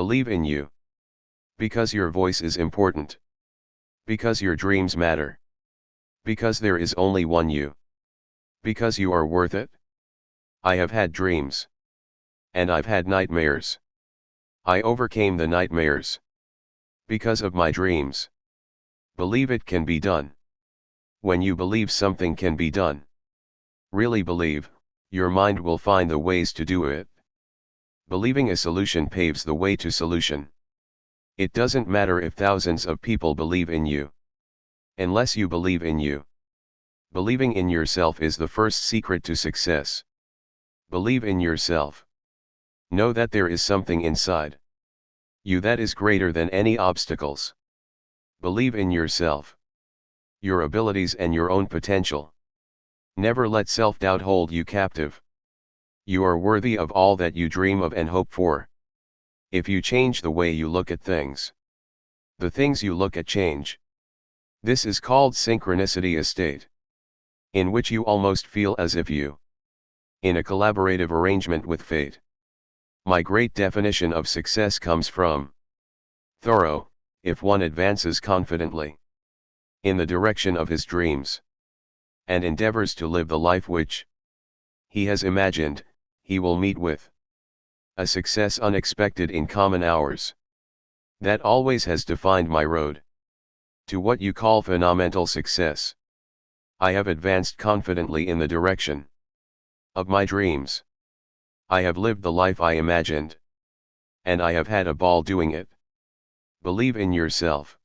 Believe in you. Because your voice is important. Because your dreams matter. Because there is only one you. Because you are worth it. I have had dreams. And I've had nightmares. I overcame the nightmares. Because of my dreams. Believe it can be done. When you believe something can be done. Really believe, your mind will find the ways to do it. Believing a solution paves the way to solution. It doesn't matter if thousands of people believe in you. Unless you believe in you. Believing in yourself is the first secret to success. Believe in yourself. Know that there is something inside you that is greater than any obstacles. Believe in yourself, your abilities and your own potential. Never let self-doubt hold you captive. You are worthy of all that you dream of and hope for. If you change the way you look at things, the things you look at change. This is called synchronicity a state. In which you almost feel as if you in a collaborative arrangement with fate. My great definition of success comes from Thoreau, if one advances confidently in the direction of his dreams and endeavors to live the life which he has imagined, he will meet with a success unexpected in common hours. That always has defined my road to what you call phenomenal success. I have advanced confidently in the direction of my dreams. I have lived the life I imagined. And I have had a ball doing it. Believe in yourself.